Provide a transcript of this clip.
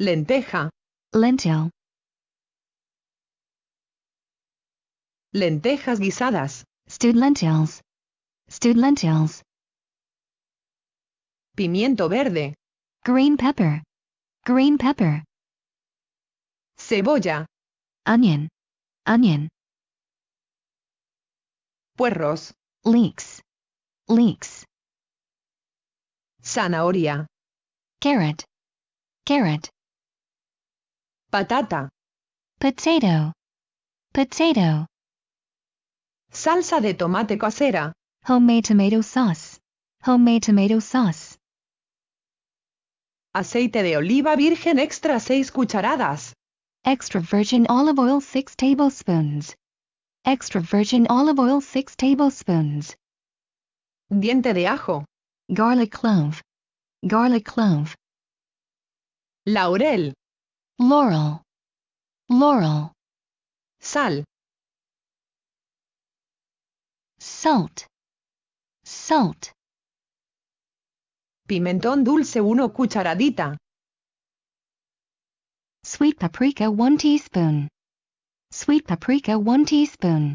lenteja, lentil, lentejas guisadas, stewed lentils, stewed lentils, pimiento verde, green pepper, green pepper, cebolla, onion, onion, puerros, leeks, leeks, zanahoria, carrot, carrot, patata, potato, potato, salsa de tomate casera, homemade tomato sauce, homemade tomato sauce, aceite de oliva virgen extra 6 cucharadas, extra virgin olive oil 6 tablespoons, extra virgin olive oil 6 tablespoons, diente de ajo, garlic clove, garlic clove, laurel, laurel, laurel, sal, salt, salt, pimentón dulce 1 cucharadita, sweet paprika 1 teaspoon, sweet paprika 1 teaspoon,